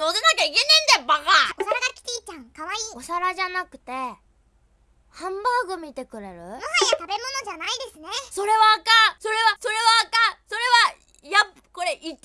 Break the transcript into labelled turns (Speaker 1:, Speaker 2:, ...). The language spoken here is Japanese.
Speaker 1: 乗せなきゃいけねえんだよバカ。
Speaker 2: お皿がキティちゃんかわいい。
Speaker 1: お皿じゃなくてハンバーグ見てくれる？もはや
Speaker 2: 食べ物じゃないですね。
Speaker 1: それはあかん。それはそれはあかん。それはやこれ言っていいこと